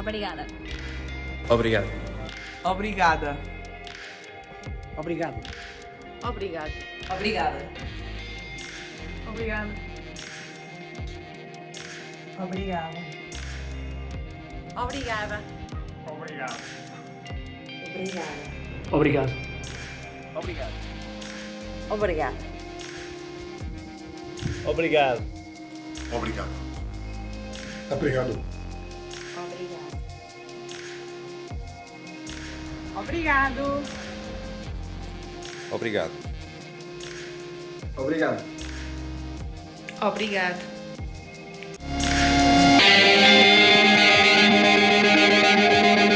Obrigada. Obrigado. Obrigada. Obrigado. Obrigado. Obrigada. Obrigada. Obrigada. Obrigada. Obrigado. Obrigada. Obrigado. Obrigado. Obrigado. Obrigado. Obrigado. Obrigado. Obrigado. Obrigado. Obrigado. Obrigado.